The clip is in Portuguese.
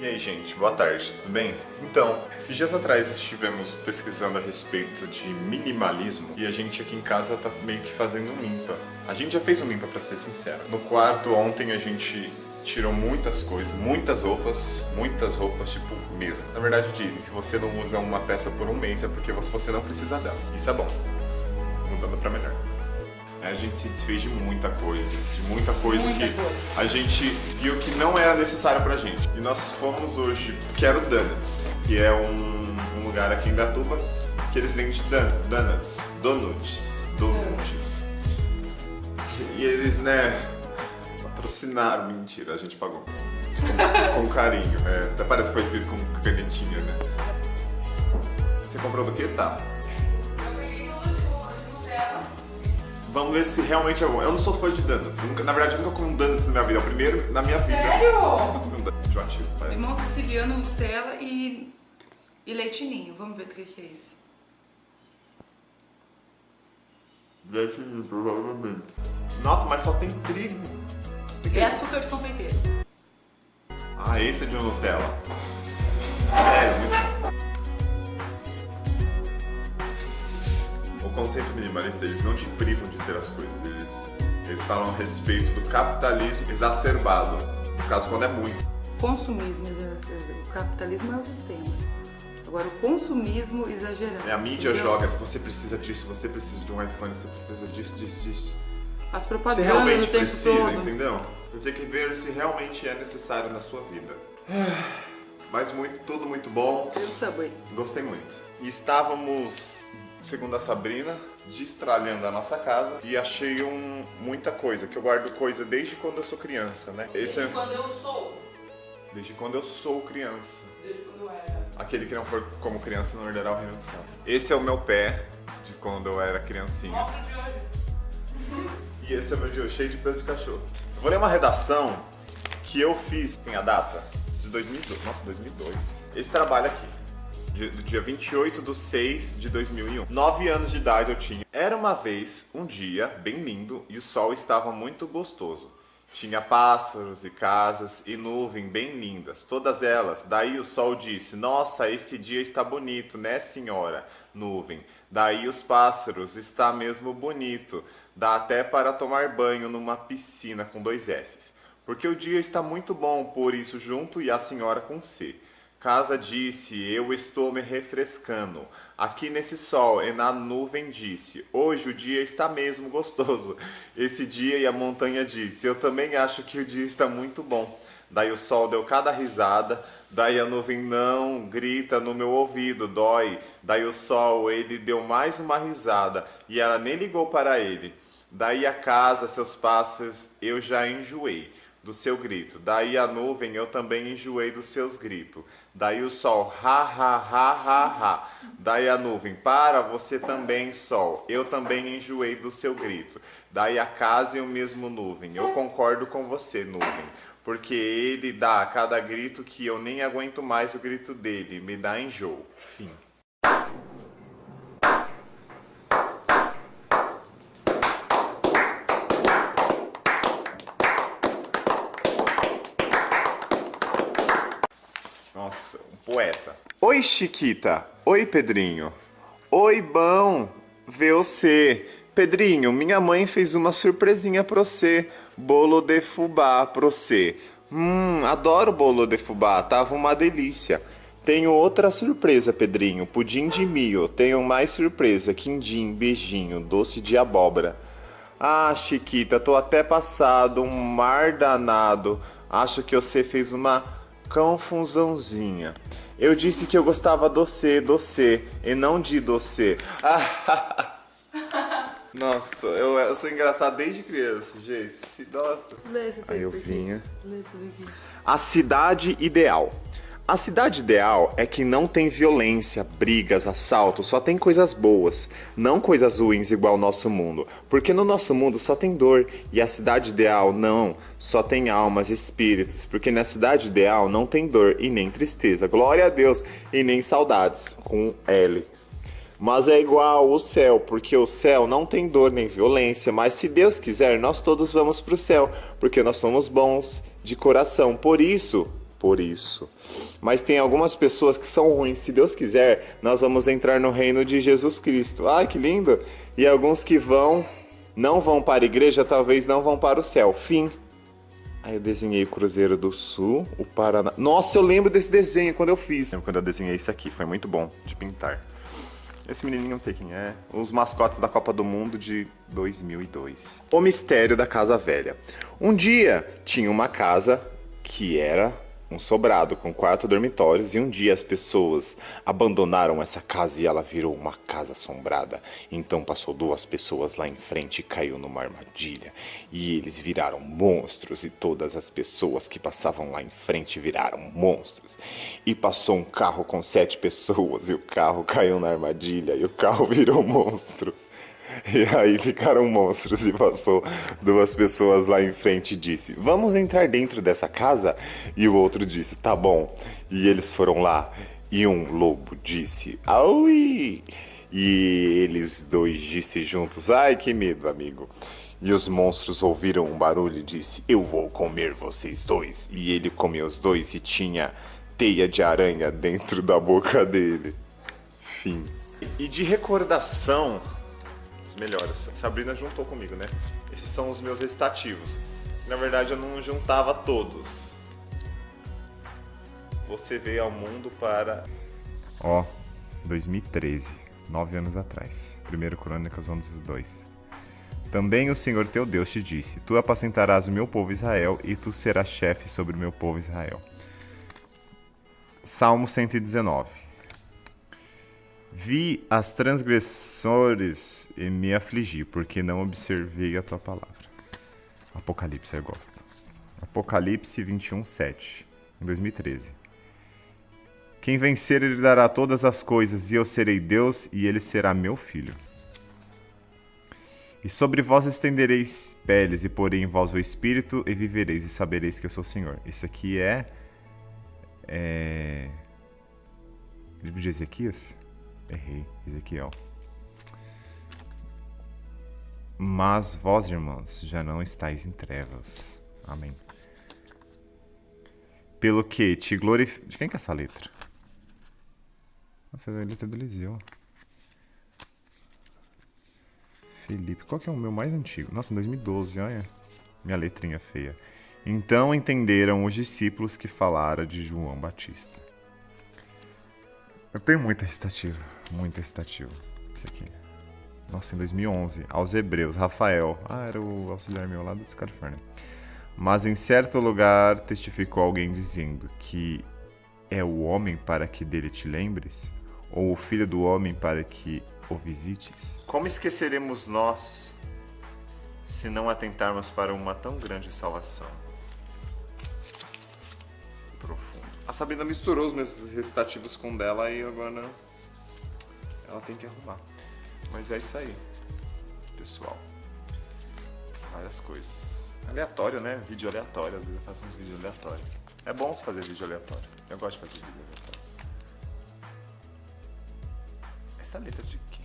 E aí, gente, boa tarde, tudo bem? Então, esses dias atrás estivemos pesquisando a respeito de minimalismo e a gente aqui em casa tá meio que fazendo um limpa. A gente já fez um limpa, pra ser sincero. No quarto, ontem, a gente tirou muitas coisas, muitas roupas, muitas roupas, tipo, mesmo. Na verdade, dizem, se você não usa uma peça por um mês, é porque você não precisa dela. Isso é bom. Mudando pra melhor. A gente se desfez de muita coisa, de muita coisa Muita que coisa. a gente viu que não era necessário pra gente. E nós fomos hoje, quero Donuts, que é um, um lugar aqui em Datuba que eles vendem dan- donuts, donuts, donuts. E eles, né, patrocinaram, mentira, a gente pagou com, com carinho. É, até parece que foi escrito com canetinha, né? Você comprou do que, Sá? Vamos ver se realmente é bom. Eu não sou fã de donuts. Nunca- na verdade, eu nunca comi um donuts na minha vida. É o primeiro na minha vida. Sério? Nunca comi um donuts. Enjoativo, parece. Limão siciliano, Nutella e, e leitinho. Vamos ver o que que é isso. Leite ninho, provavelmente. Nossa, mas só tem trigo. Que que É é isso? açúcar de confeiteiro. Ah, esse é de Nutella. Sério, muito O conceito minimalista, eles não te privam de ter as coisas. Eles, eles falam a respeito do capitalismo exacerbado. No caso, quando é muito. Consumismo exagerado. O capitalismo é o sistema. Agora, o consumismo exagerado. É, a mídia entendeu? joga, se você precisa disso, você precisa de um iPhone, você precisa disso, disso, disso. As Você propagandas realmente o tempo precisa, todo. entendeu? Você tem que ver se realmente é necessário na sua vida. Mas muito, tudo muito bom. E o Subway? Gostei muito. E estávamos, segundo a Sabrina, destralhando a nossa casa e achei um, muita coisa, que eu guardo coisa desde quando eu sou criança, né? Esse é Quando eu sou. desde quando eu sou criança. Desde quando eu era. Aquele que não for como criança não herdará o reino do céu. Esse é o meu pé de quando eu era criancinha. Mostra de hoje. E esse é o meu de hoje, cheio de pelo de cachorro. Eu vou ler uma redação que eu fiz, tem a data? De 2002. Nossa, 2002. Esse trabalho aqui. Do dia 28 de 6 de 2001. Nove anos de idade eu tinha. Era uma vez, um dia, bem lindo, e o sol estava muito gostoso. Tinha pássaros e casas e nuvem bem lindas, todas elas. Daí o sol disse: Nossa, esse dia está bonito, né, senhora? Nuvem. Daí os pássaros, está mesmo bonito. Dá até para tomar banho numa piscina com dois S's. Porque o dia está muito bom, por isso junto e a senhora com C. Casa disse, eu estou me refrescando. Aqui nesse sol e na nuvem disse, hoje o dia está mesmo gostoso. Esse dia e a montanha disse, eu também acho que o dia está muito bom. Daí o sol deu cada risada, daí a nuvem não grita no meu ouvido, dói. Daí o sol, ele deu mais uma risada e ela nem ligou para ele. Daí a casa, seus pássaros, eu já enjoei do seu grito. Daí a nuvem, eu também enjoei dos seus gritos. Daí o sol, ha, ha, ha, ha, ha. Daí a nuvem, para você também, sol. Eu também enjoei do seu grito. Daí a casa e o mesmo nuvem. Eu concordo com você, nuvem. Porque ele dá a cada grito que eu nem aguento mais o grito dele. Me dá enjoo. Fim. Nossa, um poeta. Oi, Chiquita. Oi, Pedrinho. Oi, bom ver você. Pedrinho, minha mãe fez uma surpresinha pra você. Bolo de fubá pra você. Hum, adoro bolo de fubá, tava uma delícia. Tenho outra surpresa, Pedrinho. Pudim de milho. Tenho mais surpresa. Quindim, beijinho, doce de abóbora. Ah, Chiquita, tô até passado, um mar danado. Acho que você fez uma confusãozinha. Eu disse que eu gostava doce, doce, e não de doce. Nossa, eu, eu sou engraçado desde criança, gente. Se- Nossa. Aí eu vinha. Lê esse daqui. A cidade ideal. A cidade ideal é que não tem violência, brigas, assaltos, só tem coisas boas, não coisas ruins igual o nosso mundo. Porque no nosso mundo só tem dor e a cidade ideal não, só tem almas, espíritos. Porque na cidade ideal não tem dor e nem tristeza. Glória a Deus e nem saudades com L. Mas é igual o céu, porque o céu não tem dor nem violência, mas se Deus quiser, nós todos vamos para o céu, porque nós somos bons de coração. Por isso, por isso. Mas tem algumas pessoas que são ruins. Se Deus quiser, nós vamos entrar no reino de Jesus Cristo. Ai, que lindo! E alguns que vão, não vão para a igreja, talvez não vão para o céu. Fim. Aí eu desenhei o Cruzeiro do Sul, o Paraná. Nossa, eu lembro desse desenho quando eu fiz. Lembro quando eu desenhei isso aqui, foi muito bom de pintar. Esse menininho não sei quem é. Os mascotes da Copa do Mundo de 2002. O mistério da Casa Velha. Um dia tinha uma casa que era um sobrado com quatro dormitórios e um dia as pessoas abandonaram essa casa e ela virou uma casa assombrada. Então passou duas pessoas lá em frente e caiu numa armadilha. E eles viraram monstros e todas as pessoas que passavam lá em frente viraram monstros. E passou um carro com sete pessoas e o carro caiu na armadilha e o carro virou monstro. E aí ficaram monstros e passou duas pessoas lá em frente e disse: Vamos entrar dentro dessa casa? E o outro disse: Tá bom. E eles foram lá e um lobo disse: Aui! E eles dois disse juntos: Ai que medo, amigo. E os monstros ouviram um barulho e disse: Eu vou comer vocês dois. E ele comeu os dois e tinha teia de aranha dentro da boca dele. Fim. E de recordação, os melhores. Sabrina juntou comigo, né? Esses são os meus recitativos. Na verdade, eu não juntava todos. Você veio ao mundo para. Ó, 2013, nove anos atrás. Primeiro Crônicas 11, 2. Também o Senhor teu Deus te disse: Tu apacentarás o meu povo Israel, e tu serás chefe sobre o meu povo Israel. Salmo 119. Vi as transgressores e me afligi, porque não observei a tua palavra. Apocalipse, eu gosto. Apocalipse 21, 7, em 2013. Quem vencer, ele dará todas as coisas, e eu serei Deus, e ele será meu filho. E sobre vós estendereis peles, e porei em vós o espírito, e vivereis, e sabereis que eu sou o Senhor. Isso aqui é. É. Livro de Ezequias? Errei, Ezequiel. Mas vós, irmãos, já não estáis em trevas. Amém. Pelo que te glorifico. De quem que é essa letra? Nossa, é a letra do Eliseu. Felipe. Qual que é o meu mais antigo? Nossa, em 2012, olha. Minha letrinha feia. Então entenderam os discípulos que falara de João Batista. Eu tenho muita recitativa, muita recitativa. Esse aqui. Nossa, em 2011, aos Hebreus, Rafael. Ah, era o auxiliar meu lá do Califórnia. Mas em certo lugar testificou alguém dizendo que é o homem para que dele te lembres, ou o filho do homem para que o visites. Como esqueceremos nós se não atentarmos para uma tão grande salvação? A Sabrina misturou os meus recitativos com dela e agora ela tem que arrumar. Mas é isso aí, pessoal. Várias coisas. Aleatório, né? Vídeo aleatório. Às vezes eu faço uns vídeos aleatórios. É bom fazer vídeo aleatório. Eu gosto de fazer vídeo aleatório. Essa letra de quê?